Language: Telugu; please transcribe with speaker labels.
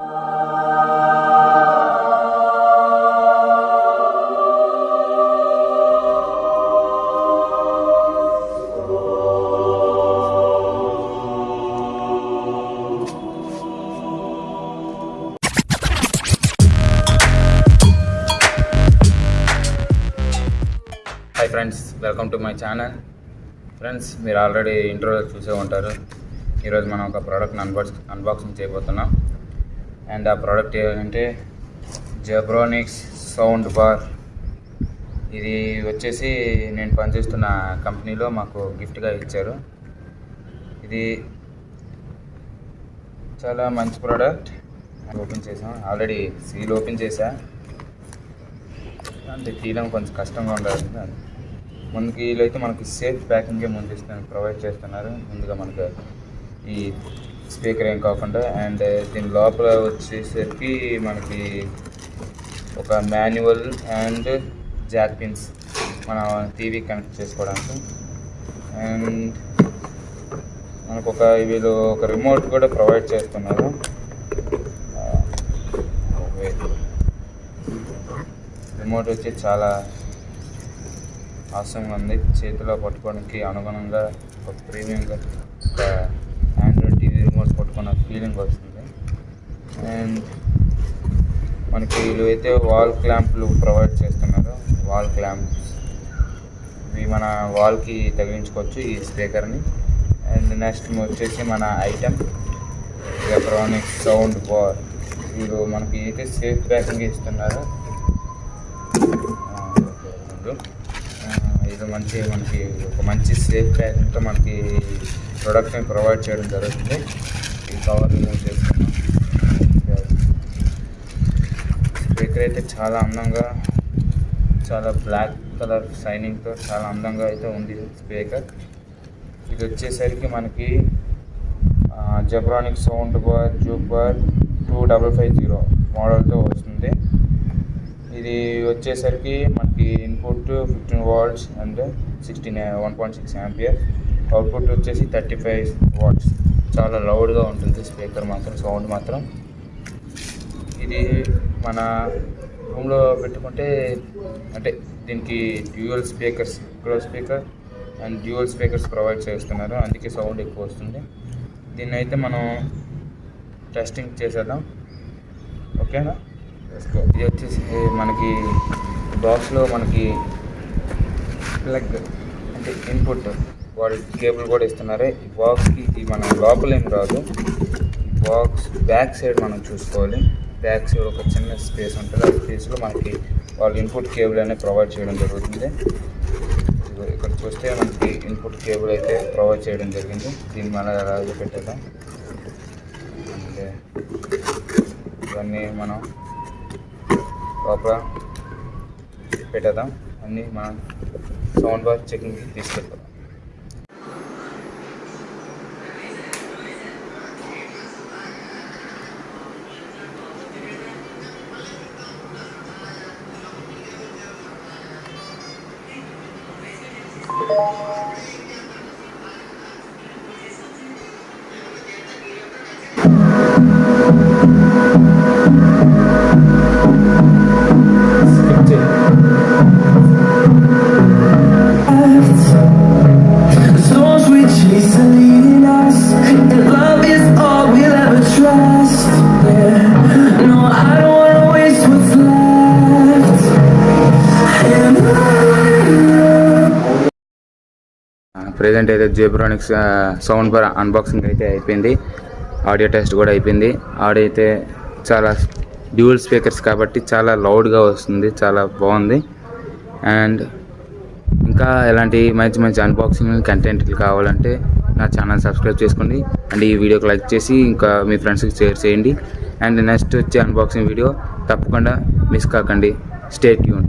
Speaker 1: Hi friends welcome to my channel friends మీరు ఆల్రెడీ ఇంట్రోలో చూసే ఉంటారు. ఈరోజు మనం ఒక ప్రోడక్ట్ని అన్బాక్స్ అన్బాక్సింగ్ చేయబోతున్నాం. అండ్ ఆ ప్రోడక్ట్ ఏంటంటే జబ్రోనిక్స్ సౌండ్ బార్ ఇది వచ్చేసి నేను పనిచేస్తున్న కంపెనీలో మాకు గిఫ్ట్గా ఇచ్చారు. ఇది చాలా మంచి ప్రోడక్ట్ ఓపెన్ చేసాం. ఆల్రెడీ సీల్ ఓపెన్ చేశా. అంటే తీయడం కొంచెం కష్టంగా ఉండాలి. ముందుకి వీళ్ళైతే మనకి సేఫ్ ప్యాకింగే ముందు ప్రొవైడ్ చేస్తున్నారు. ముందుగా మనకు ఈ స్పీకర్ ఏం కాకుండా అండ్ దీని లోపల వచ్చేసరికి మనకి ఒక మాన్యువల్ అండ్ జాక్ పిన్స్ మన టీవీ కనెక్ట్ చేసుకోవడానికి. అండ్ మనకు ఒక వీళ్ళు ఒక రిమోట్ కూడా ప్రొవైడ్ చేస్తున్నారు. రిమోట్ వచ్చి చాలా ఆసంగా ఉంది. చేతిలో పట్టుకోవడానికి అనుగుణంగా ఒక ప్రీమియంగా ఒక రిమోట్ ఫీలింగ్ వస్తుంది. అండ్ మనకి వీళ్ళు అయితే వాల్ క్లాంప్లు ప్రొవైడ్ చేస్తున్నారు వాల్ క్లాంప్స్ ఇవి మన వాల్కి తగిలించుకోవచ్చు ఈ స్పీకర్ని అండ్ నెక్స్ట్ వచ్చేసి మన ఐటమ్ ఎలక్ట్రానిక్ సౌండ్ బార్ వీళ్ళు మనకి అయితే సేఫ్ ప్యాకింగ్ ఇస్తున్నారు ఇది మంచి మనకి ఒక మంచి సేఫ్ ప్యాకింగ్తో మనకి ప్రొడక్ట్ని ప్రొవైడ్ చేయడం జరుగుతుంది. కవర్ రిమూవ్ చేసుకున్నాం. స్పీకర్ అయితే చాలా అందంగా చాలా బ్లాక్ కలర్ షైనింగ్తో చాలా అందంగా అయితే ఉంది స్పీకర్ ఇది వచ్చేసరికి మనకి Zebronic sound bar juke bar two double five zero మోడల్తో వస్తుంది. ఇది వచ్చేసరికి మనకి input fifteen watts and sixteen one point six ampere output వచ్చేసి థర్టీ ఫైవ్ వాట్స్ చాలా లౌడ్గా ఉంటుంది స్పీకర్ మాత్రం సౌండ్ మాత్రం. ఇది మన రూమ్లో పెట్టుకుంటే అంటే దీనికి dual speakers glow speaker and dual speakers provide చేస్తున్నారు. అందుకే సౌండ్ ఎక్కువ వస్తుంది. దీన్ని అయితే మనం టెస్టింగ్ చేసేద్దాం. ఓకేనా? ఇది వచ్చేసి మనకి బాక్స్లో మనకి ప్లగ్ అంటే ఇన్పుట్. వాళ్ళు కేబుల్ కూడా ఇస్తున్నారు. ఈ బాక్స్కి ఇది మన లోపల ఏం రాదు. ఈ బాక్స్ బ్యాక్ సైడ్ మనం చూసుకోవాలి. బ్యాక్ సైడ్ ఒక చిన్న స్పేస్ ఉంటుంది. ఆ స్పేస్లో మనకి వాళ్ళు ఇన్పుట్ కేబుల్ అనేది ప్రొవైడ్ చేయడం జరుగుతుంది. ఇక్కడ చూస్తే మనకి ఇన్పుట్ కేబుల్ అయితే ప్రొవైడ్ చేయడం జరిగింది. దీన్ని మన రాజు పెట్టేద్దాం? అండ్ ఇవన్నీ మనం లోపల పెట్టేద్దాం. అన్నీ మనం సౌండ్ బార్ చెకింగ్కి తీసుకెళ్తాం. ప్రజెంట్ అయితే జేబ్రానిక్స్ సౌండ్ బార్ అన్బాక్సింగ్ అయితే అయిపోయింది. ఆడియో టెస్ట్ కూడా అయిపోయింది. ఆడియో అయితే చాలా డ్యూయల్ స్పీకర్స్ కాబట్టి చాలా లౌడ్గా వస్తుంది చాలా బాగుంది. అండ్ ఇంకా ఎలాంటి మంచి మంచి అన్బాక్సింగ్ కంటెంట్లు కావాలంటే నా ఛానల్ సబ్స్క్రైబ్ చేసుకోండి. అండ్ ఈ వీడియోకి లైక్ చేసి ఇంకా మీ ఫ్రెండ్స్కి షేర్ చేయండి. అండ్ నెక్స్ట్ వచ్చే అన్బాక్సింగ్ వీడియో తప్పకుండా మిస్ కాకండి. స్టేట్ యూన్